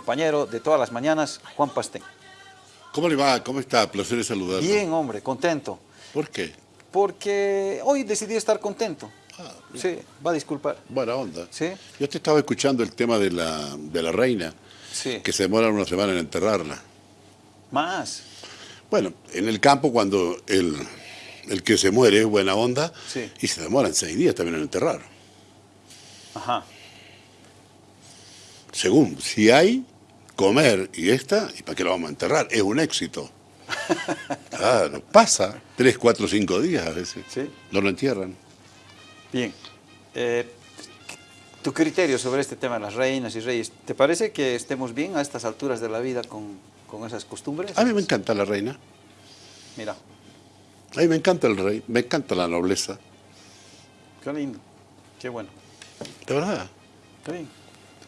compañero de todas las mañanas, Juan Pastén. ¿Cómo le va? ¿Cómo está? Placer de saludarlo. Bien, hombre, contento. ¿Por qué? Porque hoy decidí estar contento. Ah, Sí, va a disculpar. buena onda. Sí. Yo te estaba escuchando el tema de la, de la reina, Sí. que se demora una semana en enterrarla. Más. Bueno, en el campo cuando el, el que se muere es buena onda, Sí. y se demoran seis días también en enterrar. Ajá. Según, si hay, comer y esta, ¿y para qué lo vamos a enterrar? Es un éxito. Claro, pasa tres, cuatro, cinco días a veces. Sí. No lo entierran. Bien. Eh, tu criterio sobre este tema de las reinas y reyes, ¿te parece que estemos bien a estas alturas de la vida con, con esas costumbres? A mí me encanta la reina, Mira, a mí me encanta el rey, me encanta la nobleza. qué lindo, qué bueno. De verdad. Está bien.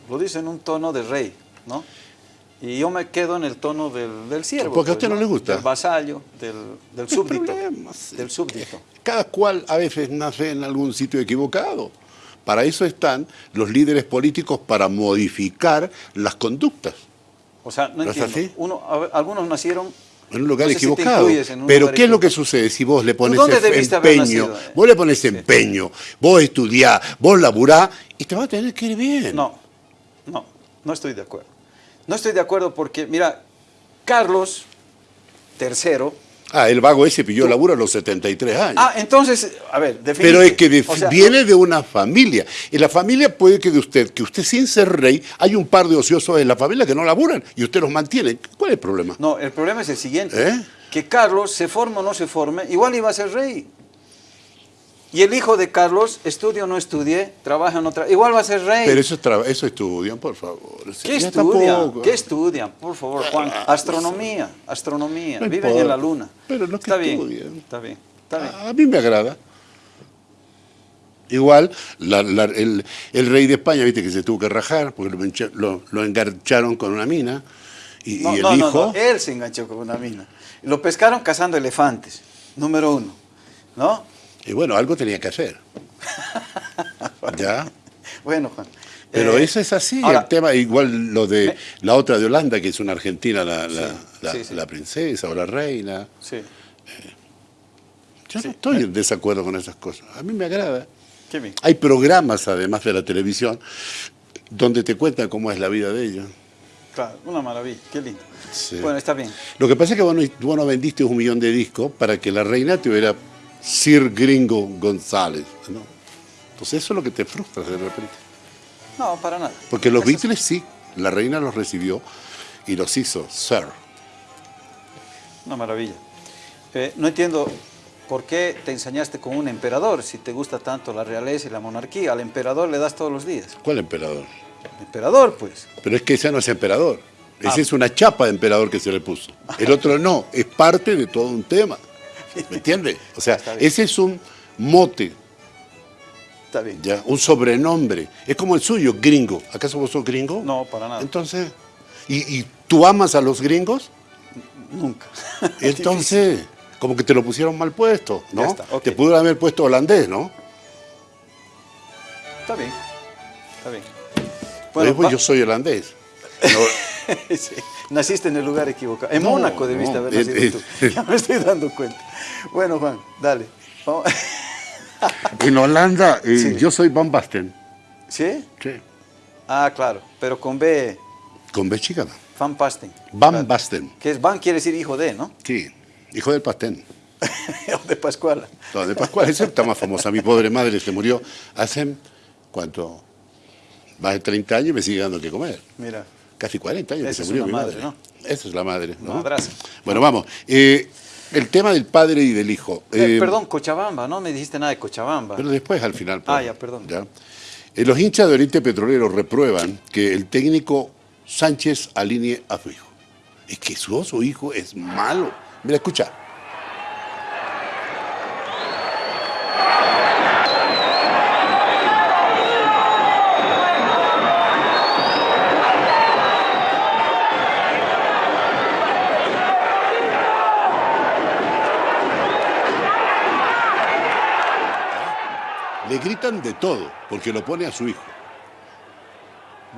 Lo dice en un tono de rey, ¿no? Y yo me quedo en el tono del, del siervo. Porque a usted no le gusta. Del vasallo, del, del súbdito. Del. Cada cual a veces nace en algún sitio equivocado. Para eso están los líderes políticos para modificar las conductas. O sea, no ¿No es entiendo. así? Uno, a ver, algunos nacieron... En un lugar No sé equivocado. un Pero lugar ¿qué es lo que sucede si vos le pones empeño? Vos le pones empeño, vos estudiás, vos laburás y te va a tener que ir bien. No, no, no estoy de acuerdo. No estoy de acuerdo porque, mira, Carlos III... Ah, el vago ese pilló laburo a los 73 años. Ah, entonces, a ver, definite. Pero es que de- O sea, viene de una familia. Y la familia puede que de usted, que usted sin ser rey, hay un par de ociosos en la familia que no laburan y usted los mantiene. ¿Cuál es el problema? No, el problema es el siguiente. ¿Eh? Que Carlos, se forme o no se forme, igual iba a ser rey. Y el hijo de Carlos, estudie o no estudie, trabaja o no trabaja, igual va a ser rey. Pero eso, eso estudian, por favor. ¿Qué estudian? ¿Qué estudian? Por favor, Juan. Astronomía, astronomía. No Viven en la luna. Pero no que Está bien, estudian. está bien, está bien. A mí me agrada. Igual, la- la- el, el rey de España, viste que se tuvo que rajar porque lo, engancharon con una mina. Y, No, y el no, hijo. no, él se enganchó con una mina. Lo pescaron cazando elefantes, número uno. ¿No? Y bueno, algo tenía que hacer. ¿Ya? Bueno, Juan. Pero eh, eso es así, ahora- el tema, igual lo de la otra de Holanda, que es una argentina, la, la- Sí, la- sí, sí. la princesa o la reina. Sí, Yo Sí. no estoy en desacuerdo con esas cosas. A mí me agrada. qué bien. Hay programas, además de la televisión, donde te cuentan cómo es la vida de ellos. Claro, una maravilla, qué lindo. Sí. Bueno, está bien. Lo que pasa es que vos no, vos no vendiste un millón de discos para que la reina tuviera Sir Gringo González. ¿no? Entonces eso es lo que te frustra de repente. No, para nada. Porque los Beatles sí, la reina los recibió y los hizo Sir. Una maravilla. Eh, no entiendo por qué te ensañaste con un emperador si te gusta tanto la realeza y la monarquía. Al emperador le das todos los días. ¿Cuál emperador? El emperador, pues. Pero es que ese no es emperador. Ah. Ese es una chapa de emperador que se le puso. El otro no, es parte de todo un tema. ¿Me entiendes? O sea, ese es un mote, Está bien. ya, un sobrenombre. Es como el suyo, gringo. ¿Acaso vos sos gringo? No, para nada. Entonces, ¿y, y tú amas a los gringos? Nunca. Entonces, como que te lo pusieron mal puesto, ¿no? Ya está. Te pudieron haber puesto holandés, ¿no? Está bien. Está bien. Bueno, yo soy holandés. No, Sí, Naciste en el lugar equivocado. En No, Mónaco debiste no, haber nacido tú. Ya me estoy dando cuenta. Bueno, Juan, dale. Vamos. en Holanda, eh, Sí. yo soy Van Basten. ¿Sí? Sí. Ah, claro. Pero con B, Con B chica. Van Pasten. Van Claro. Basten. Que es Van quiere decir hijo de, ¿no? Sí, hijo del Pastén. de Pascuala. No, de Pascual, ese está más famosa. Mi pobre madre se murió hace, ¿cuánto? Más de 30 años y me sigue dando que comer. Mira. Casi 40 años que se murió mi madre, madre. ¿no? Esa es la madre. ¿no? Madraza. Bueno, vamos. Eh, el tema del padre y del hijo. Eh, Eh, perdón, Cochabamba, no me dijiste nada de Cochabamba. Pero después, al final. Ah, pues, ya, perdón. Los hinchas de Oriente Petrolero reprueban que el técnico Sánchez alinee a su hijo. Es que su, su hijo es malo. Mira, escucha. Le gritan de todo, porque lo pone a su hijo.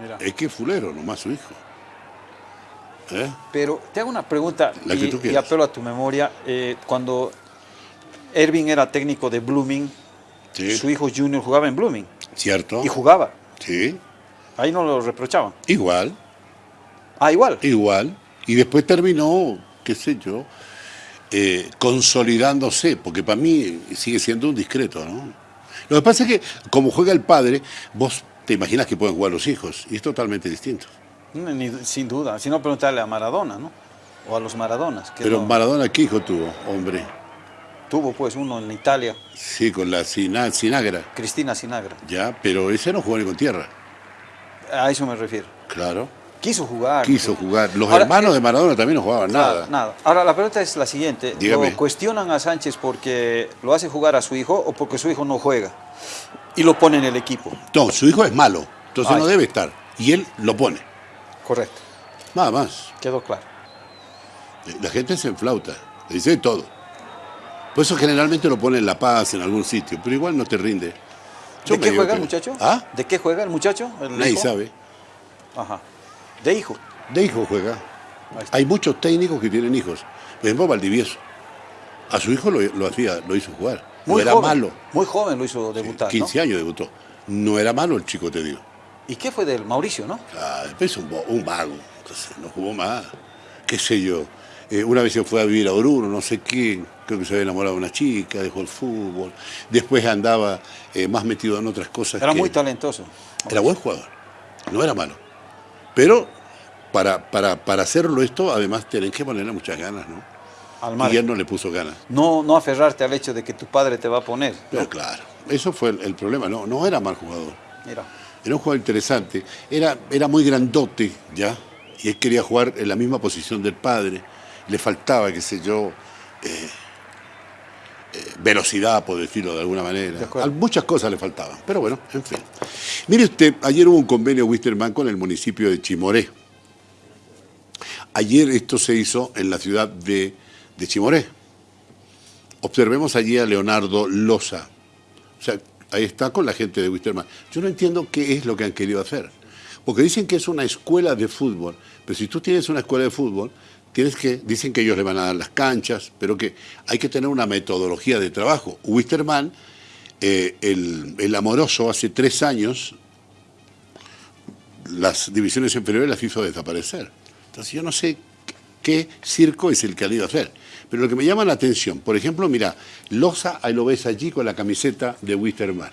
Mira. Es que es fulero, nomás su hijo. ¿Eh? Pero te hago una pregunta La que y, tú y apelo a tu memoria. Eh, cuando Ervin era técnico de Blooming, Sí. su hijo Junior jugaba en Blooming ¿Cierto? y jugaba. Sí, Ahí no lo reprochaban. igual, Ah, igual. igual. Y después terminó, qué sé yo, eh, consolidándose, porque para mí sigue siendo un discreto, ¿no? Lo que pasa es que, como juega el padre, vos te imaginas que pueden jugar los hijos, y es totalmente distinto. Ni- sin duda. Si no, preguntarle a Maradona, ¿no? O a los Maradonas. Que Pero no- Maradona, ¿qué hijo tuvo, hombre? tuvo pues uno en Italia, Sí, con la Sina- Sinagra, Cristina Sinagra. ya, pero ese no jugó ni con tierra, A eso me refiero. claro. Quiso jugar. Quiso jugar. Los Ahora, hermanos eh, de Maradona también no jugaban Nada, nada. nada. Ahora la pregunta es la siguiente. Dígame. ¿Lo cuestionan a Sánchez porque lo hace jugar a su hijo o porque su hijo no juega? Y lo pone en el equipo. No, su hijo es malo, entonces Ay. no debe estar. Y él lo pone, Correcto. nada más. Quedó claro. La gente se enflauta, le dice todo. Por eso generalmente lo pone en La Paz, en algún sitio, pero igual no te rinde. Yo ¿De qué juega el muchacho? ¿Ah? ¿De qué juega el muchacho? ¿El Nadie hijo? sabe. Ajá. De hijo. De hijo juega. Hay muchos técnicos que tienen hijos. Por ejemplo, Valdivieso. A su hijo lo, lo hacía, lo hizo jugar. Muy no era joven. malo. Muy joven lo hizo debutar, 15 años debutó. No era malo el chico, te digo. ¿Y qué fue del Mauricio, no? Ah, después es un, un vago, entonces no jugó más. ¿Qué sé yo? Eh, una vez se fue a vivir a Oruro, no sé qué, creo que se había enamorado de una chica, dejó el fútbol. Después andaba eh, más metido en otras cosas. Era que- muy talentoso. Era buen jugador, no era malo. Pero para, para, para hacerlo esto, además, tenés que ponerle muchas ganas, ¿no? Al Y margen. él no le puso ganas. No, no aferrarte al hecho de que tu padre te va a poner. Pero claro, eso fue el, el problema. No, no era mal jugador. Mira. Era un jugador interesante. Era, era muy grandote, ¿ya? Y él quería jugar en la misma posición del padre. Le faltaba, qué sé yo, eh, eh, velocidad, por decirlo de alguna manera. De Muchas cosas le faltaban. Pero bueno, en fin. Mire usted, ayer hubo un convenio Wisterman con el municipio de Chimoré. Ayer esto se hizo en la ciudad de, Chimoré. Observemos allí a Leonardo Loza. O sea, ahí está con la gente de Wisterman. Yo no entiendo qué es lo que han querido hacer. Porque dicen que es una escuela de fútbol. Pero si tú tienes una escuela de fútbol, tienes que, dicen que ellos le van a dar las canchas, pero que hay que tener una metodología de trabajo. Wisterman, eh, el, el amoroso, hace tres años, las divisiones inferiores las hizo desaparecer. Entonces yo no sé qué circo es el que han ido a hacer. Pero lo que me llama la atención, por ejemplo, mira, Loza, ahí lo ves allí con la camiseta de Wisterman.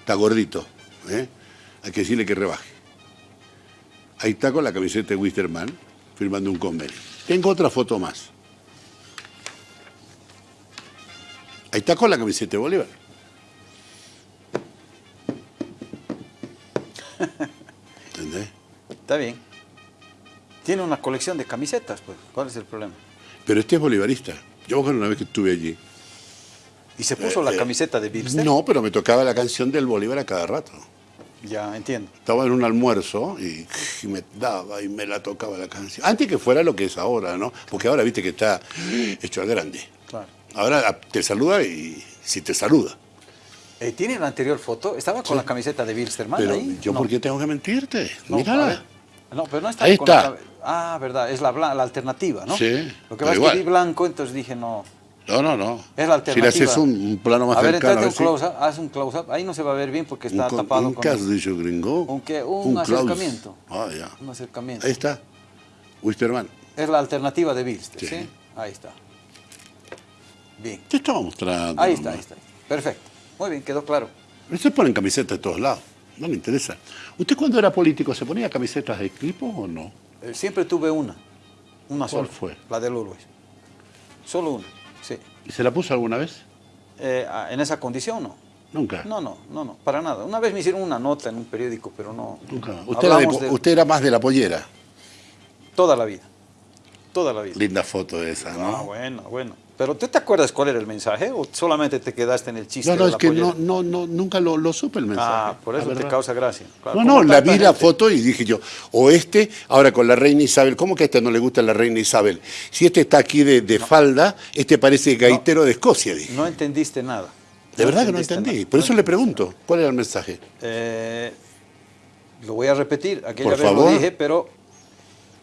Está gordito, ¿eh? hay que decirle que rebaje. Ahí está con la camiseta de Wisterman, firmando un convenio. Tengo otra foto más. Ahí está con la camiseta de Bolívar. ¿Entendés? Está bien. Tiene una colección de camisetas, pues. ¿Cuál es el problema? Pero este es bolivarista. Yo una vez que estuve allí. ¿Y se puso la eh, camiseta de Bilster? No, pero me tocaba la canción del Bolívar a cada rato. Ya, entiendo. Estaba en un almuerzo y, y me daba y me la tocaba la canción. Antes que fuera lo que es ahora, ¿no? Porque ahora viste que está hecho al grande. Claro. Ahora ah, te saluda y si te saluda. Eh, ¿Tiene la anterior foto? ¿Estaba con la camiseta de Bilsterman Pero ahí? yo, no. ¿por qué tengo que mentirte? No, Mírala. No, pero no está Ahí con está. la Ah, verdad, es la, la alternativa, ¿no? Sí, Lo que pasa es que vi blanco, entonces dije, no. No, no, no. Es la Si le alternativa. haces un, un plano más a ver, cercano. entrate un si- close-up, haz un close-up. Ahí no se va a ver bien porque está un, con- tapado un con... ¿qué has dicho, gringo? ¿Un? Un close. acercamiento. Ah, ya. Un acercamiento. Ahí está. Wisterman. Es la alternativa de Bilster, ¿sí? Sí. Ahí está. Bien. Te estaba mostrando. Ahí está, ahí está. Perfecto. Muy bien, quedó claro. Usted pone camisetas de todos lados. No le interesa. ¿Usted cuando era político se ponía camisetas de equipo o no? Eh, Siempre tuve una. Una ¿Cuál sola. fue? La del Uruguay. Solo una, sí. ¿Y se la puso alguna vez? Eh, ah, en esa condición no. Nunca. No, no, no, no, para nada. Una vez me hicieron una nota en un periódico, pero no. Nunca. Usted era, de de usted era más de la pollera. toda la vida. Toda la vida. Linda foto esa, Ah, ¿no? bueno, bueno. Pero ¿tú te acuerdas cuál era el mensaje o solamente te quedaste en el chiste? No, no, de es la que no, no, no, nunca lo, lo supe el mensaje. Ah, por eso te verdad. causa gracia. Claro, No, no, la vi la foto y dije yo, o este, ahora con la reina Isabel, ¿cómo que a este no le gusta la reina Isabel? Si este está aquí de, de falda, este parece gaitero de Escocia, dije. No entendiste nada. De verdad que no entendí. nada. Por eso le pregunto, ¿cuál era el mensaje? Eh, lo voy a repetir. Aquella Por vez favor. lo dije, pero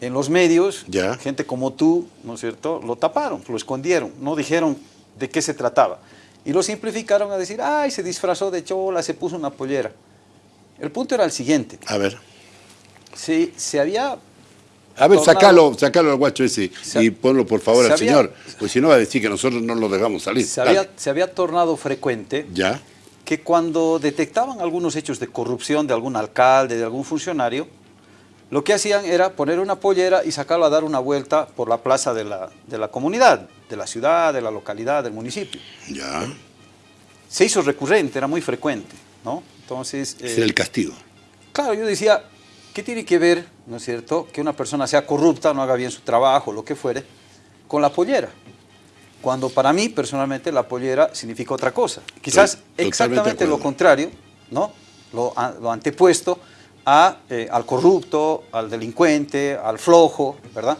en los medios, Ya. gente como tú, ¿no es cierto?, lo taparon, lo escondieron, no dijeron de qué se trataba. Y lo simplificaron a decir, ay, se disfrazó de chola, se puso una pollera. El punto era el siguiente, A ver. si se había A ver, Tornado. sacalo, sacalo al guacho ese Se- y ponlo por favor al había- señor, pues si no va a decir que nosotros no lo dejamos salir. se había, se había tornado frecuente Ya, que cuando detectaban algunos hechos de corrupción de algún alcalde, de algún funcionario, lo que hacían era poner una pollera y sacarlo a dar una vuelta por la plaza de la, de la comunidad, de la ciudad, de la localidad, del municipio. ya. Se hizo recurrente, era muy frecuente, ¿no? Entonces, eh, era el castigo. claro, yo decía, ¿qué tiene que ver, no es cierto, que una persona sea corrupta, no haga bien su trabajo, lo que fuere, con la pollera? Cuando para mí, personalmente, la pollera significa otra cosa. Quizás Totalmente exactamente lo contrario, ¿no? Lo, lo antepuesto a, eh, al corrupto, al delincuente, al flojo, ¿verdad?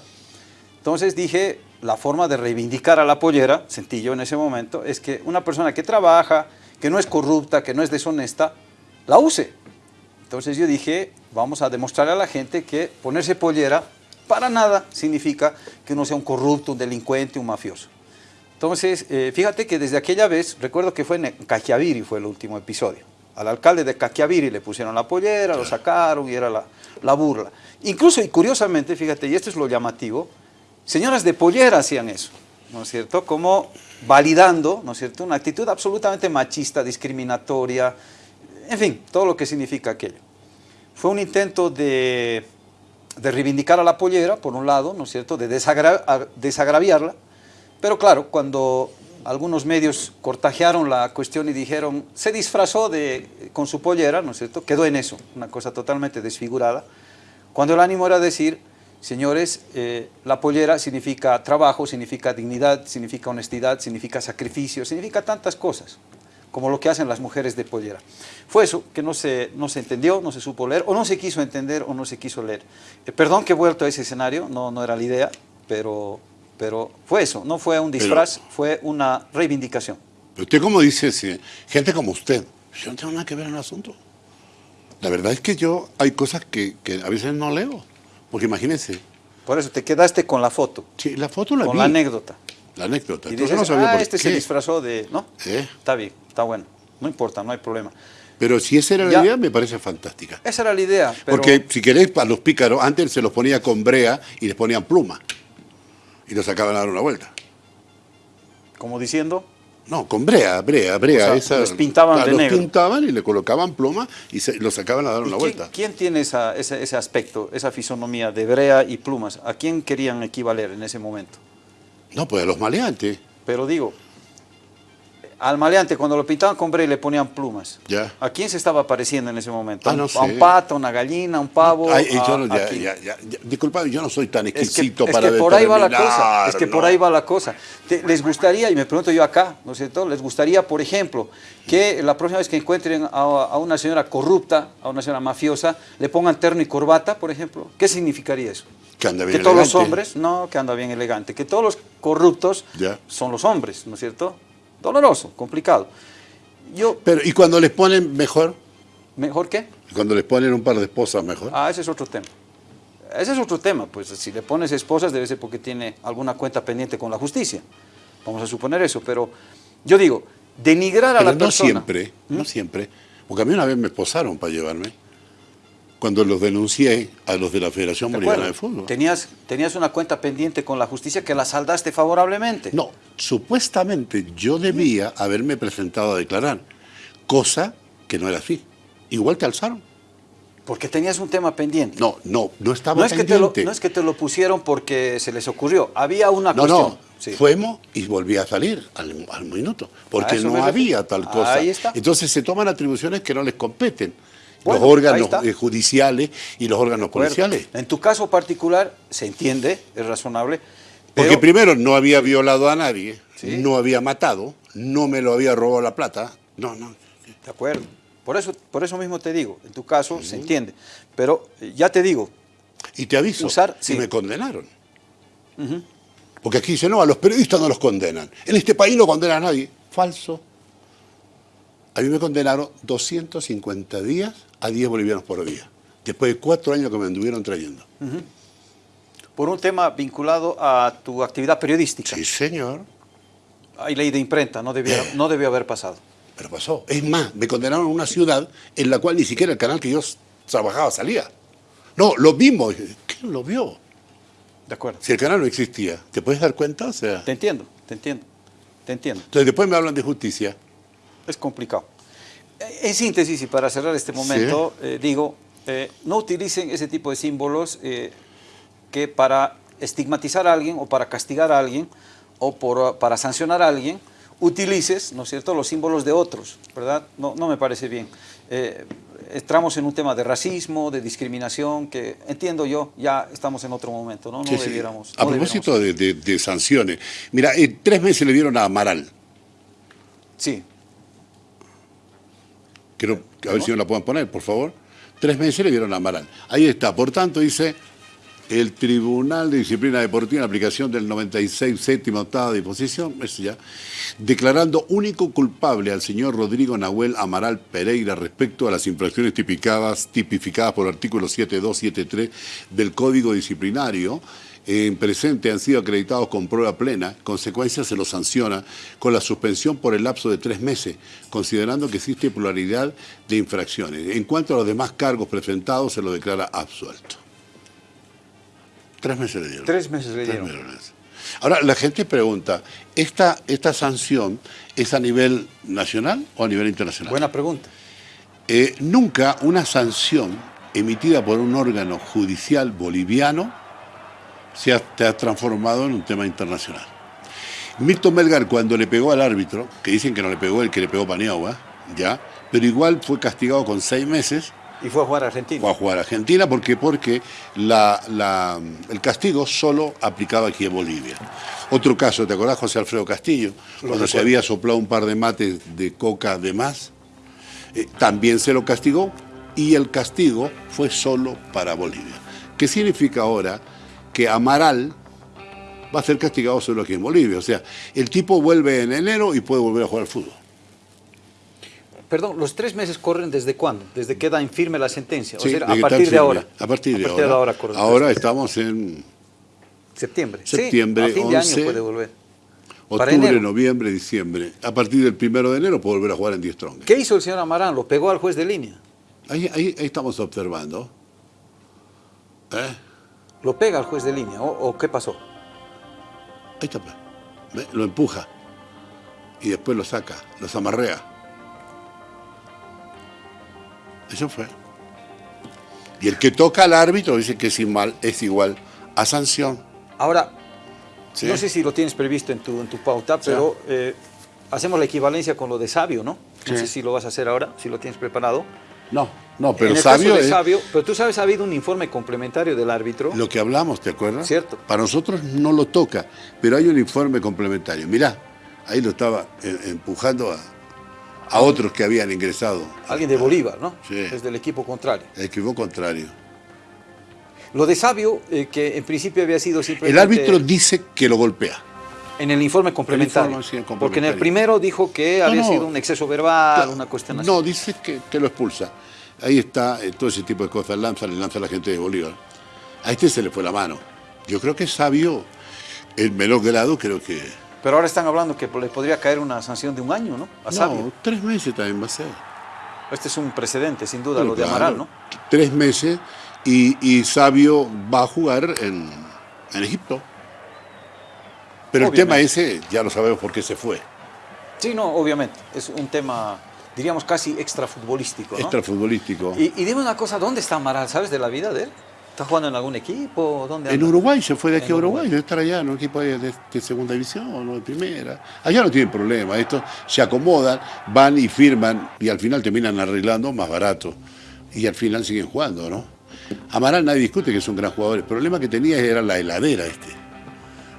Entonces dije, la forma de reivindicar a la pollera, sentí yo en ese momento, es que una persona que trabaja, que no es corrupta, que no es deshonesta, la use. Entonces yo dije, vamos a demostrarle a la gente que ponerse pollera para nada significa que uno sea un corrupto, un delincuente, un mafioso. Entonces, eh, fíjate que desde aquella vez, recuerdo que fue en Caquiaviri, fue el último episodio. Al alcalde de Caquiaviri le pusieron la pollera, lo sacaron y era la, la burla. Incluso, y curiosamente, fíjate, y esto es lo llamativo, señoras de pollera hacían eso, ¿no es cierto? Como validando, ¿no es cierto?, una actitud absolutamente machista, discriminatoria, en fin, todo lo que significa aquello. Fue un intento de, de reivindicar a la pollera, por un lado, ¿no es cierto?, de desagraviarla, pero claro, cuando algunos medios cortajearon la cuestión y dijeron, se disfrazó de, con su pollera, ¿no es cierto?, quedó en eso, una cosa totalmente desfigurada, cuando el ánimo era decir, señores, eh, la pollera significa trabajo, significa dignidad, significa honestidad, significa sacrificio, significa tantas cosas, como lo que hacen las mujeres de pollera. Fue eso, que no se, no se entendió, no se supo leer, o no se quiso entender, o no se quiso leer. Eh, perdón que he vuelto a ese escenario, no, no era la idea, pero, pero fue eso, no fue un disfraz, fue una reivindicación. Pero usted como dice, si- gente como usted, yo no tengo nada que ver en el asunto. La verdad es que yo hay cosas que, que a veces no leo. Porque imagínense, Por eso te quedaste con la foto, sí, la foto la con vi, la anécdota. la anécdota. Y Entonces dices, no sabía ah, por este qué. se disfrazó de... ¿No? ¿Eh? Está bien, está bueno. No importa, no hay problema. Pero si esa era la Ya. idea, me parece fantástica. Esa era la idea. Pero, Porque si queréis, a los pícaros, antes se los ponía con brea y les ponían pluma. Y los sacaban a dar una vuelta. como diciendo, No, con brea, brea, brea. O sea, esa, les pintaban de los negro. pintaban y le colocaban pluma y se, los sacaban a dar ¿y una quién, vuelta. quién tiene esa- ese, ese aspecto, esa fisonomía de brea y plumas? ¿A quién querían equivaler en ese momento? No, pues a los maleantes. Pero digo, al maleante cuando lo pintaban con brea y le ponían plumas, Ya. ¿a quién se estaba pareciendo en ese momento? Ah, no ¿A sé. un pato, a una gallina, a un pavo? Ay, yo a- no- a ya, ya, ya, yo no soy tan Es que, exquisito es para que por ahí va la cosa, es que por ¿no? ahí va la cosa. Te- les gustaría, y me pregunto yo acá, ¿no es cierto? Les gustaría, por ejemplo, que la próxima vez que encuentren a, a una señora corrupta, a una señora mafiosa, le pongan terno y corbata, por ejemplo. ¿Qué significaría eso? Que anda Que bien todos los hombres, no, que anda bien elegante, que todos los corruptos son los hombres, ¿no es cierto? Doloroso, complicado. Yo, Pero, ¿y cuando les ponen mejor? ¿mejor qué? Cuando les ponen un par de esposas mejor. Ah, ese es otro tema. Ese es otro tema, pues si le pones esposas debe ser porque tiene alguna cuenta pendiente con la justicia. Vamos a suponer eso, pero yo digo, denigrar a Pero la no persona. siempre, no siempre. Porque a mí una vez me esposaron para llevarme. Cuando los denuncié a los de la Federación ¿De Boliviana de Fútbol. Tenías, tenías una cuenta pendiente con la justicia que la saldaste favorablemente. No, supuestamente yo debía haberme presentado a declarar, cosa que no era así. Igual te alzaron. Porque tenías un tema pendiente. No, no, no estaba no, es que te lo, pendiente. no es que te lo pusieron porque se les ocurrió. Había una No, cuestión. no, Sí. fuimos y volví a salir al, al minuto, porque no había tal cosa. Ahí está. Entonces se toman atribuciones que no les competen. Bueno, los órganos eh, judiciales y los órganos policiales. En tu caso particular, se entiende, es razonable. Porque primero no había violado a nadie, Sí. no había matado, no me lo había robado la plata. No, no. De acuerdo. Por eso, por eso mismo te digo, en tu caso se entiende. Pero eh, ya te digo, Y te aviso, Usar, si sí. me condenaron. Porque aquí dicen, no, a los periodistas no los condenan. En este país no condena a nadie. Falso. A mí me condenaron 250 días a 10 bolivianos por día. Después de cuatro años que me anduvieron trayendo. por un tema vinculado a tu actividad periodística. Sí, señor. Hay ley de imprenta, no, debiera, no debió haber pasado. Pero pasó. Es más, me condenaron a una ciudad en la cual ni siquiera el canal que yo trabajaba salía. No, lo vimos. ¿Quién lo vio? De acuerdo. Si el canal no existía, ¿te puedes dar cuenta? O sea, Te entiendo, te entiendo, te entiendo. entonces después me hablan de justicia. Es complicado. Eh, En síntesis, y para cerrar este momento, eh, digo, eh, no utilicen ese tipo de símbolos eh, que para estigmatizar a alguien o para castigar a alguien o por, para sancionar a alguien, utilices, ¿no es cierto?, los símbolos de otros, ¿verdad? No, no me parece bien. Eh, entramos en un tema de racismo, de discriminación, que entiendo yo, ya estamos en otro momento, ¿no? No Sí, sí. debiéramos... A no propósito de, de- de sanciones, mira, eh, tres meses le dieron a Amaral. Sí, Quiero que a ver si me la pueden poner, por favor. Tres meses le dieron a Amaral. Ahí está. Por tanto, dice el Tribunal de Disciplina Deportiva en aplicación del 96 séptima octava disposición, eso ya, declarando único culpable al señor Rodrigo Nahuel Amaral Pereira respecto a las infracciones tipificadas, tipificadas por el artículo 7273 del Código Disciplinario. En presente han sido acreditados con prueba plena, consecuencia se los sanciona con la suspensión por el lapso de tres meses, considerando que existe pluralidad de infracciones. En cuanto a los demás cargos presentados, se lo declara absuelto. Tres meses le dieron. tres meses le Tres dieron. meses. Ahora, la gente pregunta, ¿esta, ¿esta sanción es a nivel nacional o a nivel internacional? Buena pregunta. Eh, nunca una sanción emitida por un órgano judicial boliviano se ha, te ha transformado en un tema internacional. Milton Melgar, cuando le pegó al árbitro, que dicen que no le pegó el que le pegó Paniagua, ya, pero igual fue castigado con seis meses, Y fue a jugar a Argentina. fue a jugar a Argentina, ¿por qué? Porque la- la- el castigo solo aplicaba aquí en Bolivia. Otro caso, ¿te acordás, José Alfredo Castillo? Cuando se había soplado un par de mates de coca de más, eh, también se lo castigó y el castigo fue solo para Bolivia. ¿Qué significa ahora? Que Amaral va a ser castigado solo aquí en Bolivia. O sea, el tipo vuelve en enero y puede volver a jugar al fútbol. Perdón, ¿los tres meses corren desde cuándo? ¿Desde que da infirme la sentencia? Sí, o sea, a partir de firme. ahora. A partir de ahora. ahora. estamos en. Septiembre. septiembre, Sí, a fin de 11, año puede volver. Octubre, noviembre, diciembre. A partir del primero de enero puede volver a jugar en 10 Strong. ¿Qué hizo el señor Amarán? Lo pegó al juez de línea. Ahí, ahí- ahí estamos observando. ¿Eh? Lo pega al juez de línea. ¿O, o qué pasó? Ahí está, pues. ¿Ve? Lo empuja. Y después lo saca, los amarrea. Eso fue. Y el que toca al árbitro dice que es igual, es igual a sanción. Ahora, Sí. no sé si lo tienes previsto en tu, en tu pauta, pero eh, hacemos la equivalencia con lo de Sabio, ¿no? No Sí. sé si lo vas a hacer ahora, si lo tienes preparado. No, no, pero en el sabio caso de es Sabio, pero tú sabes, ha habido un informe complementario del árbitro. lo que hablamos, ¿te acuerdas? Cierto. Para nosotros no lo toca, pero hay un informe complementario. Mirá, ahí lo estaba eh, empujando a, a otros que habían ingresado. Alguien de Bolívar, ¿no? Sí. Es del equipo contrario. El equipo contrario. Lo de Sabio, eh, que en principio había sido simplemente... El árbitro dice que lo golpea. En el informe complementario. informe, sí, el complementario. Porque en el primero dijo que No, había no. sido un exceso verbal, una cuestión así. No, dice que, que lo expulsa. Ahí está, eh, todo ese tipo de cosas lanza, le lanza a la gente de Bolívar. A este se le fue la mano. Yo creo que es sabio, en menor grado, creo que... Pero ahora están hablando que le podría caer una sanción de un año, ¿no? A Sabio. No, tres meses también va a ser. Este es un precedente, sin duda, lo de claro, Amaral, ¿no? Tres meses y, y Sabio va a jugar en, en Egipto. Pero el tema ese, ya lo sabemos por qué se fue. Sí, no, obviamente. Es un tema, diríamos, casi extrafutbolístico, ¿no? Extrafutbolístico. Y, y dime una cosa, ¿dónde está Amaral? ¿Sabes de la vida de él? ¿Está jugando en algún equipo? ¿Dónde En? Uruguay, se fue de aquí En a Uruguay, debe estar allá en un equipo de, de- de segunda división o de primera. Allá no tienen problema, estos se acomodan, van y firman y al final terminan arreglando más barato. Y al final siguen jugando, ¿no? Amaral nadie discute que es un gran jugador. El problema que tenía era la heladera este.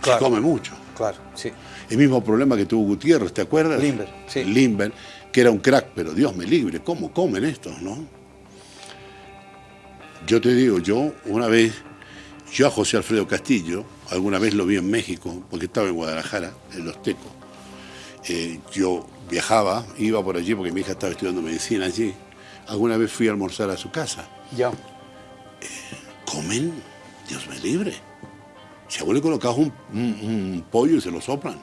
Claro. Se come mucho. Claro, sí. El mismo problema que tuvo Gutiérrez, ¿te acuerdas? Limber, sí. Limber, que era un crack, pero Dios me libre, ¿cómo comen estos, no? Yo te digo, yo una vez, yo a José Alfredo Castillo, alguna vez lo vi en México, porque estaba en Guadalajara, en Los Tecos. Eh, yo viajaba, iba por allí porque mi hija estaba estudiando medicina allí. Alguna vez fui a almorzar a su casa. Ya. ¿Comen? Dios me libre. que vos le un, un- un pollo y se lo soplan.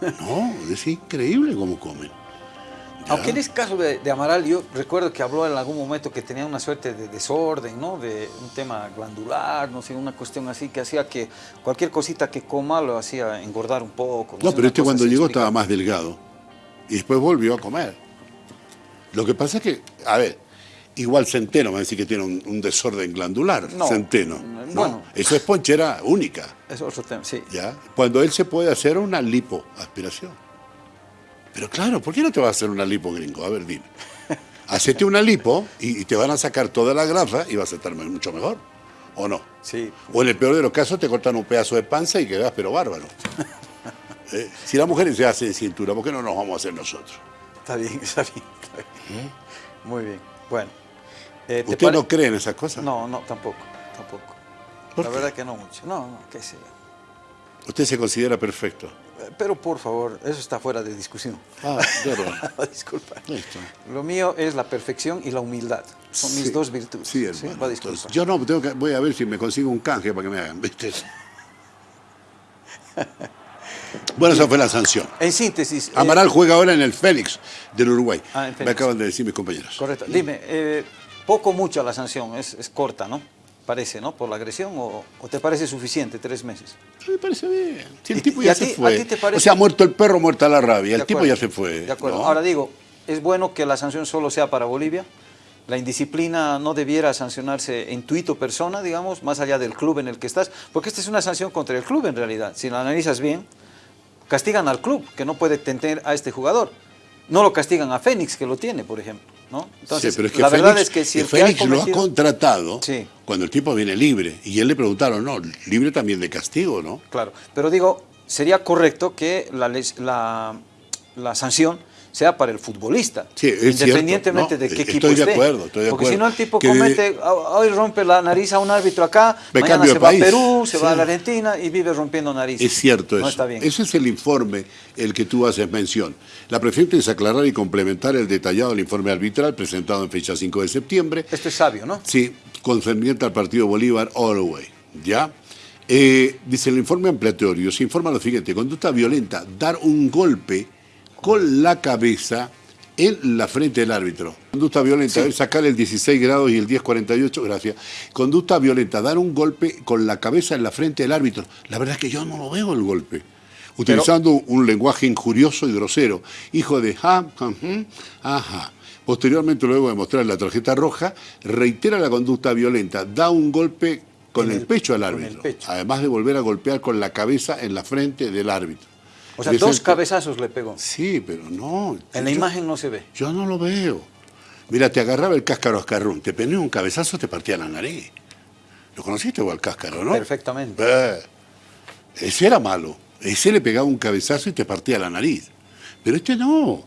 No, es increíble cómo comen. Ya. Aunque en ese caso de, de Amaral, yo recuerdo que habló en algún momento que tenía una suerte de desorden, ¿no? De un tema glandular, no sé, una cuestión así que hacía que cualquier cosita que coma lo hacía engordar un poco. No, sé, pero este cuando llegó explicaba. estaba más delgado. Y después volvió a comer. Lo que pasa es que, a ver, igual Centeno va a decir que tiene un, un desorden glandular. No, Centeno. mm, ¿no? bueno. Eso es ponchera única. Es otro tema, sí. ¿ya? Cuando él se puede hacer una lipoaspiración. Pero claro, ¿por qué no te vas a hacer una lipo gringo? A ver, dime. Hacete una lipo y, y te van a sacar toda la grasa y vas a estar mucho mejor. ¿O no? Sí. O en el peor de los casos te cortan un pedazo de panza y quedas pero bárbaro. Eh, si la mujer se hace de cintura, ¿por qué no nos vamos a hacer nosotros? Está bien, está bien. está bien. Muy bien. Bueno. eh, ¿te ¿Usted pare- no cree en esas cosas? No, no, tampoco, tampoco. ¿Por La qué? verdad que no mucho. No, no, qué sé yo. Usted se considera perfecto. Pero por favor, eso está fuera de discusión. Ah, verdad. Disculpa. Listo. Lo mío es la perfección y la humildad. Son mis Sí, dos virtudes. Sí, hermano. va. Entonces, yo no, tengo que, voy a ver si me consigo un canje para que me hagan, ¿viste? bueno, esa fue la sanción. En síntesis. eh, Amaral juega ahora en el Fénix del Uruguay. Ah, en Fénix. Me acaban de decir mis compañeros. Correcto. Dime, eh, poco mucho la sanción, es, es corta, ¿no? Parece, ¿no? Por la agresión, o, o te parece suficiente tres meses? Me parece bien. Si el ¿Y- tipo ya se ti- fue. ti te parece- O sea, muerto el perro, muerta la rabia. El tipo ya se fue. De acuerdo. ¿no? Ahora digo, ¿es bueno que la sanción solo sea para Bolivia? ¿La indisciplina no debiera sancionarse en tuito persona, digamos, más allá del club en el que estás? Porque esta es una sanción contra el club en realidad. Si lo analizas bien, castigan al club, que no puede tener a este jugador. No lo castigan a Fénix, que lo tiene, por ejemplo. ¿No? Entonces, sí, pero es que la verdad Félix- es que si el que Félix lo ha contratado Sí. cuando el tipo viene libre. Y él le preguntaron, no, libre también de castigo, ¿no? Claro, pero digo, sería correcto que la, la, la sanción sea para el futbolista, Sí, independientemente cierto, de qué ¿no? equipo Estoy de esté. acuerdo, estoy de Porque si acuerdo. no el tipo comete, "Ah, hoy rompe la nariz a un árbitro acá, Me mañana se va a. Perú, se va a la Argentina y vive rompiendo narices. Es cierto no eso. está bien. Ese es el informe el que tú haces mención. La preferente es aclarar y complementar el detallado del informe arbitral presentado en fecha 5 de septiembre. Esto es sabio, ¿no? Sí, concerniente al partido Bolívar Alloway. ¿Ya? Eh, dice el informe ampliatorio, se informa lo siguiente, conducta violenta, dar un golpe con la cabeza en la frente del árbitro. Conducta violenta, sacar el 16 grados y el 1048, gracias. Conducta violenta, dar un golpe con la cabeza en la frente del árbitro. La verdad es que yo no lo veo el golpe. Utilizando un lenguaje injurioso y grosero. Hijo de ja, ja, jum, ajá. Posteriormente, luego de mostrar la tarjeta roja, reitera la conducta violenta, da un golpe con el, el- pecho al árbitro, pecho. además de volver a golpear con la cabeza en la frente del árbitro. O sea, dos cabezazos le pegó. Sí, pero no. En la yo- imagen no se ve. Yo no lo veo. Mira, te agarraba el cáscaro ascarrún, te ponía un cabezazo, te partía la nariz. ¿Lo conociste o al cáscaro, no? Perfectamente. Eh, ese era malo. Ese le pegaba un cabezazo y te partía la nariz. Pero este no.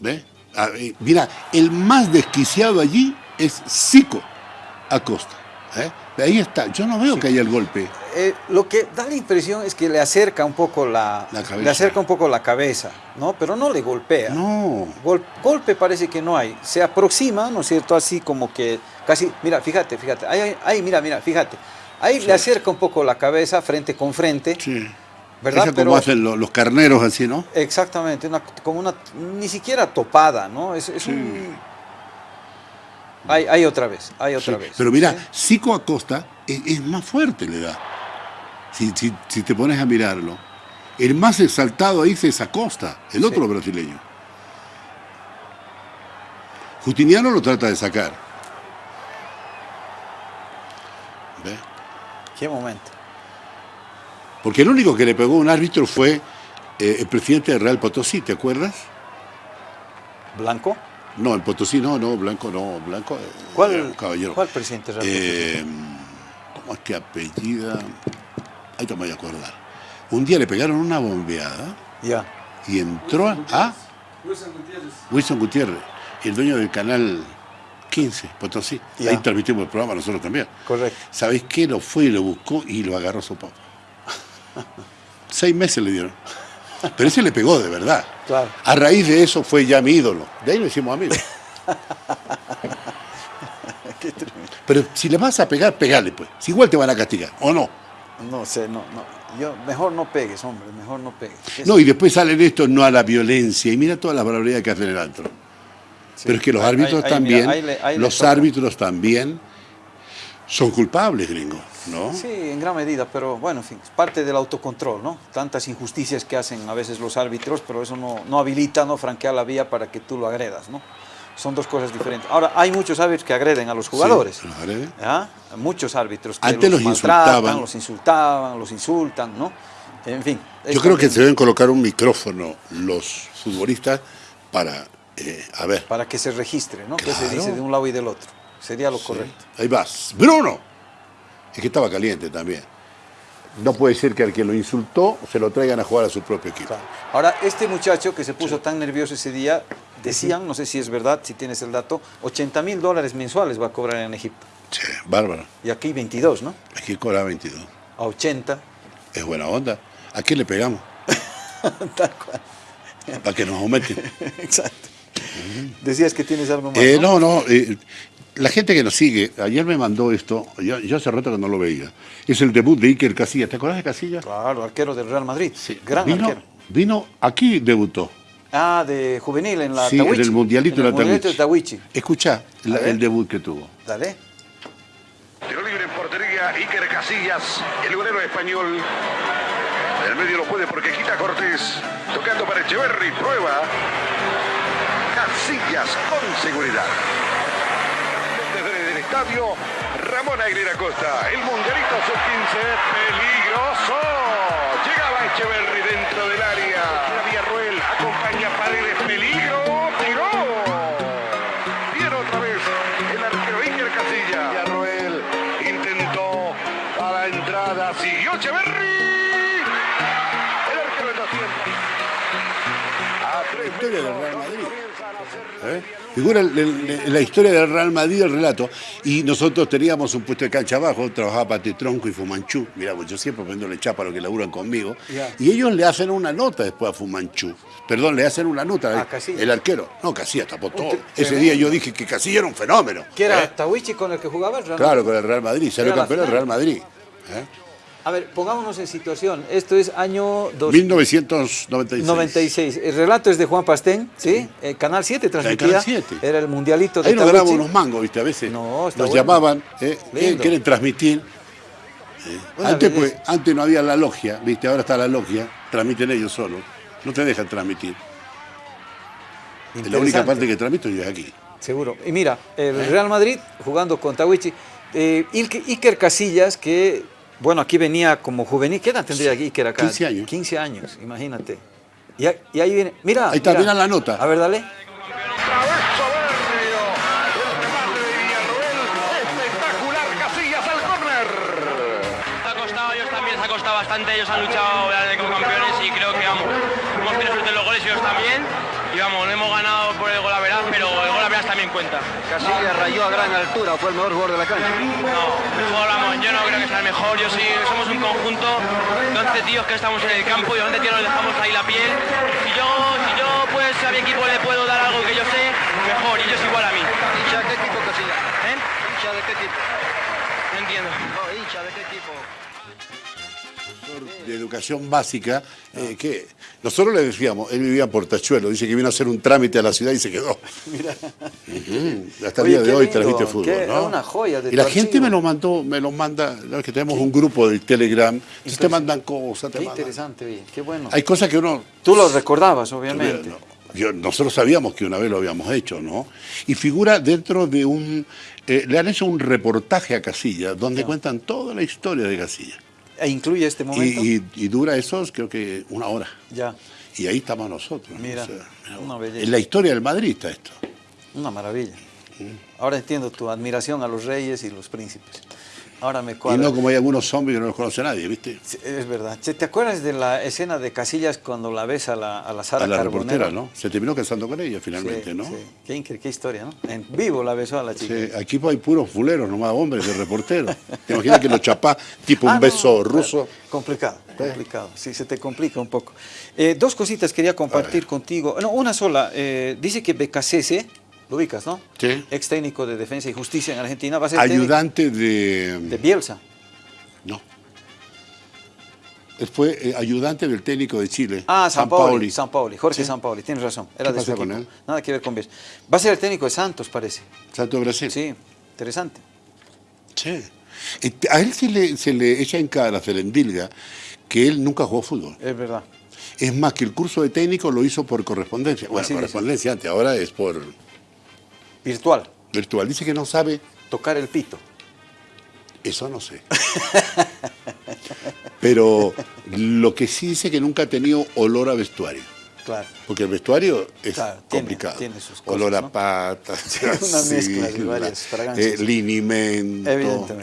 ¿Ve? Ah, eh, mira, el más desquiciado allí es Zico Acosta. ¿eh? Ahí está. Yo no veo que haya el golpe. Eh, lo que da la impresión es que le acerca un poco la, La le acerca un poco la cabeza, ¿no? Pero no le golpea. No. Gol- golpe parece que no hay. Se aproxima, ¿no es cierto? Así como que casi, mira, fíjate, fíjate. Ahí, ahí, mira, mira, fíjate. Ahí le acerca un poco la cabeza frente con frente. Sí. ¿Verdad? Esa Pero- como hacen lo- los carneros así, ¿no? Exactamente, una- como una, ni siquiera topada, ¿no? Es, es un... Hay, hay otra vez, hay otra Sí, vez. Pero mira, ¿sí? Zico Acosta es, es más fuerte le da. Si, si- si te pones a mirarlo. El más exaltado ahí es Acosta, el otro brasileño. Justiniano lo trata de sacar. ¿Ve? ¿Qué momento? Porque el único que le pegó un árbitro fue eh, el presidente del Real Potosí, ¿te acuerdas? ¿Blanco? No, el Potosí no, no, Blanco no, Blanco. eh, ¿Cuál, caballero. ¿cuál presidente real? Eh, ¿Cómo es que apellida? Ahí te voy a acordar. Un día le pegaron una bombeada ya. y entró a, a Wilson Gutiérrez, el dueño del canal 15, Potosí. Ya. Ahí transmitimos el programa nosotros también. Correcto. ¿Sabéis qué? Lo fue y lo buscó y lo agarró a su papá. Seis meses le dieron. Pero ese le pegó de verdad. Claro. A raíz de eso fue ya mi ídolo. De ahí lo hicimos amigos. Qué tremendo. Pero si le vas a pegar, pegale pues. Si igual te van a castigar, ¿o no? No sé, no, no. Yo, mejor no pegues, hombre, mejor no pegues. ¿Qué No, y después salen estos no a la violencia. Y mira todas las barbaridades que hacen el antro. Sí. Pero es que los árbitros ahí- también, mira, ahí le- ahí le los árbitros también son culpables, gringo, ¿no? Sí, en gran medida, pero bueno, en fin, es parte del autocontrol, ¿no? Tantas injusticias que hacen a veces los árbitros, pero eso no, no habilita, no franquea la vía para que tú lo agredas, ¿no? Son dos cosas diferentes. Ahora, hay muchos árbitros que agreden a los jugadores. los agreden. ¿ya? Muchos árbitros que Antes los maltratan, insultaban. los insultaban, los insultan, ¿no? En fin. Yo creo que se deben colocar un micrófono los futbolistas para, eh, a ver, Para que se registre, ¿no? Que se Claro. dice de un lado y del otro. Sería lo correcto. ahí vas. Bruno. Es que estaba caliente también. No puede ser que al que lo insultó se lo traigan a jugar a su propio equipo. Claro. Ahora, este muchacho que se puso tan nervioso ese día, decían, no sé si es verdad, si tienes el dato, 80 mil dólares mensuales va a cobrar en Egipto. Che, bárbaro. Y aquí 22, ¿no? Aquí cobra 22. A 80. Es buena onda. ¿A qué le pegamos? Tal cual. Para que nos aumenten. Exacto. Decías que tienes algo más. Eh, ¿no? no, no. eh, la gente que nos sigue, ayer me mandó esto, yo, yo hace rato que no lo veía. Es el debut de Iker Casillas. ¿Te acuerdas de Casillas? Claro, arquero del Real Madrid. Gran vino, arquero. vino, aquí debutó. Ah, de juvenil en la sí, Tawichi. en el Mundialito En de el la Mundialito de Tawichi. Escucha el debut que tuvo. Dale. Tiro libre en portería, Iker Casillas, el golero español. El medio lo puede porque quita Cortés. Tocando para Echeverry, prueba. Casillas con seguridad. Desde el estadio, Ramón Aguilera Costa, el mundialito sub-15, peligroso. Echeverry dentro del área. Era Villarroel, acompaña a Paredes, ¿Eh? Figura el- el- la historia del Real Madrid, el relato. Y nosotros teníamos un puesto de cancha abajo, trabajaba Pati Tronco y Fumanchú. Mira, pues yo siempre poniéndole chapa a los que laburan conmigo. Y ellos le hacen una nota después a Fumanchú. Perdón, le hacen una nota. Ah, Casillas. el arquero. No, Casillas tapó todo. Ese tremendo. día yo dije que Casillas era un fenómeno. ¿Qué era ¿eh? Tawichi con el que jugaba el Real Claro, Madrid? con el Real Madrid. Salió la campeón del final. Real Madrid. ¿eh? A ver, pongámonos en situación. Esto es año dos- 1996. 96. El relato es de Juan Pastén, ¿sí? Eh, Canal 7 transmitía. Canal 7. Era el mundialito de Ahí nos ganamos unos mangos, ¿viste? A veces No, está nos bueno. llamaban, ¿eh? ¿Qué Lindo. quieren transmitir? Eh, Antes, pues, antes no había la logia, ¿viste? Ahora está la logia, transmiten ellos solos. No te dejan transmitir. La única parte que transmito yo es aquí. Seguro. Y mira, el Real Madrid jugando con Tawichi. Eh, Iker Casillas, que, bueno, aquí venía como juvenil. ¿Qué edad tendría Iker acá? 15 años. 15 años, imagínate. Y, y ahí viene, mira. Ahí está, mira la nota. A ver, dale. Otra vez soberbio. El remate de Villarroel. Espectacular. Casillas al córner. Se ha costado, ellos también se ha costado bastante, ellos han luchado como campeones y creo que vamos, hemos tenido suerte en los goles y ellos también. Y vamos, no hemos ganado por el gol a veraz, pero el gol también cuenta. Casillas rayó a gran altura, fue el mejor jugador de la cancha. No, mejor vamos, yo no creo que sea el mejor, yo sí, somos un conjunto de 11 tíos que estamos en el campo y 11 tíos nos dejamos ahí la piel. Si yo, si yo pues a mi equipo le puedo dar algo que yo sé, mejor, y ellos igual a mí. ¿Hincha de qué equipo Casillas? ¿Eh? ¿Hincha de qué equipo? No entiendo. No, hincha de qué equipo. De educación básica, eh, que nosotros le decíamos, él vivía en Portachuelo, dice que vino a hacer un trámite a la ciudad y se quedó. Ujú, Hasta el día de hoy lindo, transmite fútbol. qué- ¿no? una joya de y la gente me lo mandó, me lo manda, verdad que tenemos un grupo de Telegram, entonces te mandan cosas, te Qué mandan- interesante, oye, qué bueno. Hay cosas que uno Tú lo recordabas, obviamente. no, yo- nosotros sabíamos que una vez lo habíamos hecho, ¿no? Y figura dentro de un... eh, le han hecho un reportaje a Casilla donde cuentan toda la historia de Casilla. E incluye este momento. y- y dura eso, creo que una hora. Ya, Y ahí estamos nosotros. ¿no? Mira, mira una belleza. en la historia del Madrid está esto. una maravilla. Ahora entiendo tu admiración a los reyes y los príncipes. Ahora me Y cuadra. no como hay algunos zombies que no los conoce nadie, ¿viste? Sí, Es verdad. ¿Te acuerdas de la escena de Casillas cuando la ves a la, a la Sara a la Carbonero? reportera, ¿no? Se terminó casando con ella Sí, finalmente, ¿no? sí. Qué, qué historia, ¿no? En vivo la besó a la chica. Sí, aquí hay puros fuleros, nomás hombres de reporteros. ¿Te imaginas que lo chapás tipo un Ah, beso no, ruso? Complicado, complicado. Sí, se te complica un poco. Eh, dos cositas quería compartir contigo. No, una sola. Eh, dice que Becasese, lo ubicas, ¿no? Sí. Ex técnico de Defensa y Justicia en Argentina, va a ser Ayudante de... de Bielsa. No. Fue eh, ayudante del técnico de Chile. Ah, San Paoli, Sampaoli. San Paoli, Jorge Sí. San Paoli, tienes razón. Era ¿Qué de su pasa con equipo. él? Nada que ver con Bielsa. Va a ser el técnico de Santos, parece. Santo de Brasil. Sí, interesante. Sí. A él se le, se le echa en cara, se le endilga, que él nunca jugó fútbol. Es verdad. Es más, que el curso de técnico lo hizo por correspondencia. Bueno, Así correspondencia antes, ahora es por Virtual, virtual. Dice que no sabe, tocar el pito. eso no sé. Pero lo que sí dice que nunca ha tenido olor a vestuario. Claro. Porque el vestuario es Claro, tiene- complicado. tiene sus cosas, Olor a ¿no? patas, una mezcla de varias fragancias. eh, linimento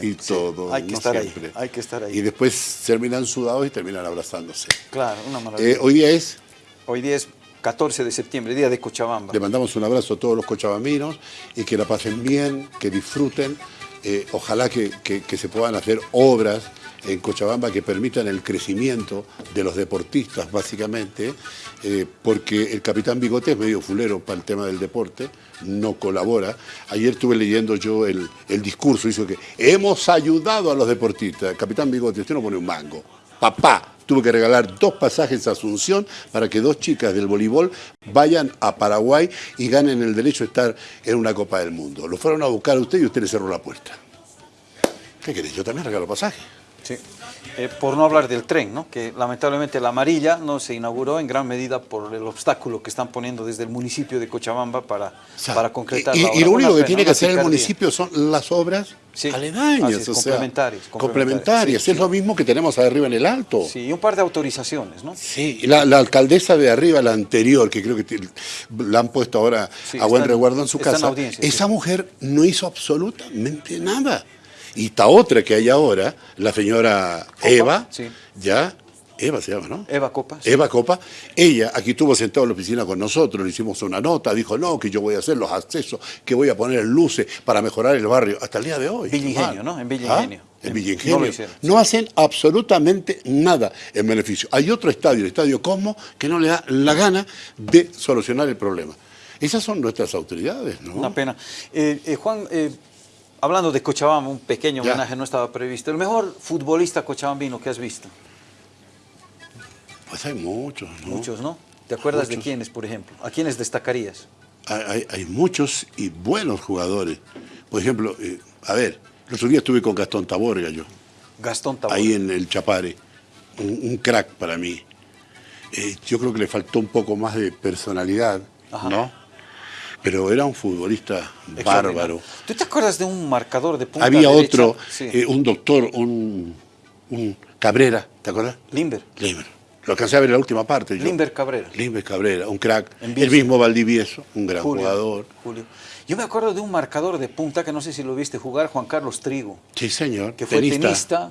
y sí. todo. Hay que no estar ahí, hay que estar ahí. Y después terminan sudados y terminan abrazándose. Claro, una maravilla. Eh, hoy día es, Hoy día es 14 de septiembre, día de Cochabamba. le mandamos un abrazo a todos los cochabaminos y que la pasen bien, que disfruten. Eh, ojalá que se puedan hacer obras en Cochabamba que permitan el crecimiento de los deportistas, básicamente, eh, porque el capitán Bigote es medio fulero para el tema del deporte, no colabora. Ayer estuve leyendo yo el, el discurso, hizo que hemos ayudado a los deportistas. Capitán Bigote, usted no pone un mango. Papá tuvo que regalar dos pasajes a Asunción para que dos chicas del voleibol vayan a Paraguay y ganen el derecho a estar en una Copa del Mundo. Lo fueron a buscar a usted y usted le cerró la puerta. ¿Qué querés? Yo también regalo pasaje. Sí. Eh, por no hablar del tren, ¿no? que lamentablemente la amarilla no se inauguró en gran medida por el obstáculo que están poniendo desde el municipio de Cochabamba para, O sea, para concretar y, la y obra. lo Una único que tiene que hacer el municipio son las obras Sí, aledañas, así es, o sea, complementarias, complementarias, sí, es sí. lo mismo que tenemos arriba en el alto. Sí, y un par de autorizaciones, ¿no? Sí, y la, la alcaldesa de arriba, la anterior, que creo que te- la han puesto ahora a buen está en- resguardo en su en casa, esa mujer no hizo absolutamente nada. Y esta otra que hay ahora, la señora Eva, sí. ya, Eva se llama, ¿no? Eva Copas. Eva Copa, ella aquí estuvo sentada en la oficina con nosotros, le hicimos una nota, dijo, no, que yo voy a hacer los accesos, que voy a poner luces para mejorar el barrio, hasta el día de hoy. Villa Ingenio, Mal. ¿no? En Villa ¿Ah? En En- Villa no hicieron, No hacen absolutamente nada en beneficio. Hay otro estadio, el Estadio Cosmo, que no le da la gana de solucionar el problema. Esas son nuestras autoridades, ¿no? Una pena. Eh, eh, Juan, eh, hablando de Cochabamba, un pequeño Ya. homenaje no estaba previsto. El mejor futbolista cochabambino que has visto. Pues hay muchos, ¿no? Muchos, ¿no? ¿Te acuerdas de quiénes, por ejemplo? ¿A quiénes destacarías? Hay, hay- hay muchos y buenos jugadores. Por ejemplo, eh, a ver, el otro día estuve con Gastón Taborga yo. Gastón Tabor. ahí en el Chapare. Un, un crack para mí. Eh, yo creo que le faltó un poco más de personalidad, Ajá. ¿no? Pero era un futbolista bárbaro. ¿Tú te acuerdas de un marcador de punta Había derecha? otro, Sí. eh, un doctor, un, un Cabrera, ¿te acuerdas? Limber. Limber. Lo alcancé a ver en la última parte. yo. Limber Cabrera. Limber Cabrera, un crack. El mismo Valdivieso, un gran Julio, jugador. Julio. Yo me acuerdo de un marcador de punta que no sé si lo viste jugar, Juan Carlos Trigo, Sí, señor. que fue tenista,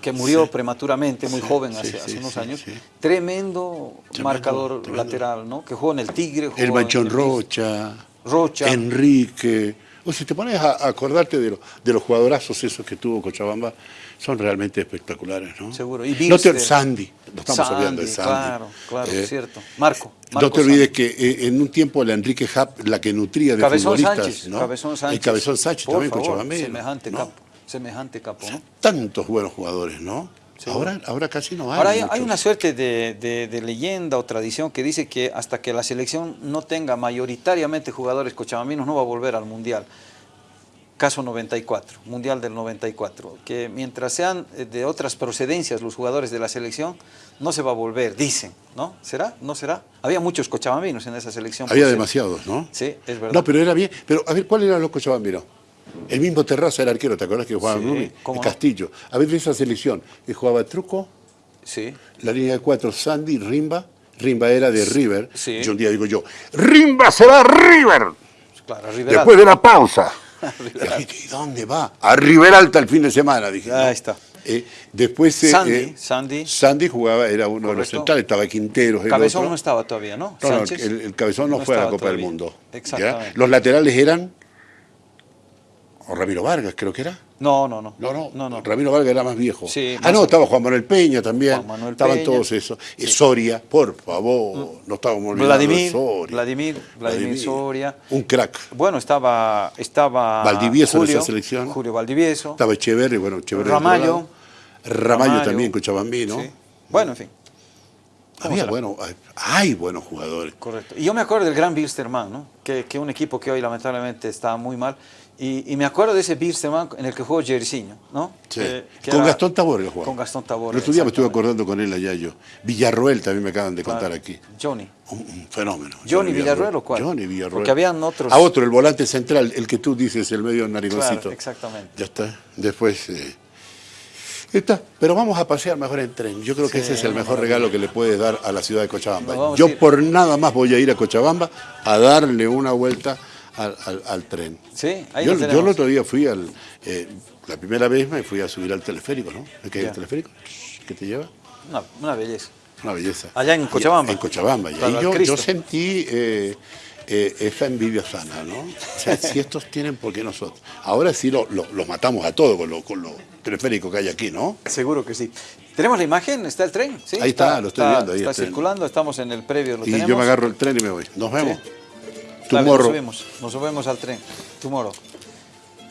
que murió prematuramente, muy Sí, joven, hace, sí, hace unos años. Tremendo, Tremendo, marcador tremendo. lateral, ¿no? Que jugó en el Tigre. El jugó Manchón en Rocha. Rocha. Enrique. O si te pones a, acordarte de, los- de los jugadorazos esos que tuvo Cochabamba, son realmente espectaculares, ¿no? Seguro. Y no te. Sandy, no estamos Sandy, olvidando de Sandy. Claro, claro, Eh, es cierto. Marco. No Marco te olvides Sandy. que eh, en un tiempo la Enrique Hap, la que nutría de Cabezón futbolistas, Sánchez, ¿no? Cabezón Sánchez. El Cabezón Sánchez Por también favor, cochabambino, Semejante ¿no? capo, semejante capo, ¿no? Tantos buenos jugadores, ¿no? Ahora, ahora casi no hay. Ahora hay, una suerte de, de- de leyenda o tradición que dice que hasta que la selección no tenga mayoritariamente jugadores cochabambinos no va a volver al Mundial. Caso 94, Mundial del 94, que mientras sean eh, de otras procedencias los jugadores de la selección, no se va a volver, dicen, ¿no? ¿Será? ¿No será? Había muchos cochabambinos en esa selección. Había demasiados, ¿no? Sí, es verdad. No, pero era bien. Pero a ver, ¿cuál era los cochabambinos? El mismo Terraza era arquero, ¿te acuerdas que jugaba Sí, Rubí? no. Castillo. A ver, de esa selección, que jugaba Truco, Sí, la línea de cuatro, Sandy, Rimba. Rimba era de River. Sí. Yo un día digo yo, ¡Rimba se va a River! claro. Después de la pausa. Y dije, ¿Y dónde va? A River Alta el fin de semana, dije. Ahí ¿no? está. Eh, después eh, Sandy, eh, Sandy. Sandy jugaba, era uno de los centrales, estaba Quinteros. el Cabezón otro. no estaba todavía, ¿no? No, no, el, el cabezón no, fue a la Copa del. Mundo. ¿ya? Exactamente. Los laterales eran. O Ramiro Vargas, creo que era. No, no, no. No, no, no, no. Ramiro Vargas era más viejo. Sí, ah, no, estaba Juan Manuel Peña también. Juan Manuel Estaban Peña. todos esos. Eh, Soria, por favor, no estábamos olvidando Vladimir, Soria. Vladimir, Vladimir Soria. Un crack. Bueno, estaba, estaba Valdivieso en Julio, esa selección. Julio Valdivieso. Estaba Echeverri, bueno, Echeverri. Ramallo. lado. Ramallo, también, Cochabambino. Sí. Bueno, en fin, Había bueno, hay, buenos jugadores. correcto. Y yo me acuerdo del gran Bilsterman, ¿no? que, que un equipo que hoy lamentablemente está muy mal. Y, y me acuerdo de ese Bilsterman en el que jugó Jericino, ¿no? Sí. Que- que con era- Gastón Taborga jugaba. Con Gastón Taborga. El otro día me estuve acordando con él allá yo. Villarroel también me acaban de contar Claro. aquí. Johnny. Un, un fenómeno. ¿Johnny Villarroel o cuál? Johnny Villarroel. Porque habían otros. A otro, el volante central, el que tú dices, el medio narigoncito. Claro, exactamente. Ya está. Después. eh, está. Pero vamos a pasear mejor en tren. Yo creo que Sí, ese es el mejor regalo que le puedes dar a la ciudad de Cochabamba. Yo por nada más voy a ir a Cochabamba a darle una vuelta al, al- al tren. Sí, ahí yo, yo el otro día fui al. eh, la primera vez me fui a subir al teleférico, ¿no? ¿Me quedé Ya. el teleférico? ¿Qué te lleva? Una, una belleza. Una belleza. Allá en Y- Cochabamba. en Cochabamba. Y ahí yo, yo sentí eh, eh, esa envidia sana, ¿no? O sea, si estos tienen, ¿por qué nosotros? Ahora sí lo- lo- los matamos a todos con lo, con lo teleférico que hay aquí, ¿no? Seguro que sí. ¿Tenemos la imagen? ¿Está el tren? Sí, Ahí está, lo estoy viendo, ahí está circulando, estamos en el previo, lo y tenemos. yo me agarro el tren y me voy. Nos vemos. Tomorrow. Nos subimos, nos subimos al tren. Tomorrow.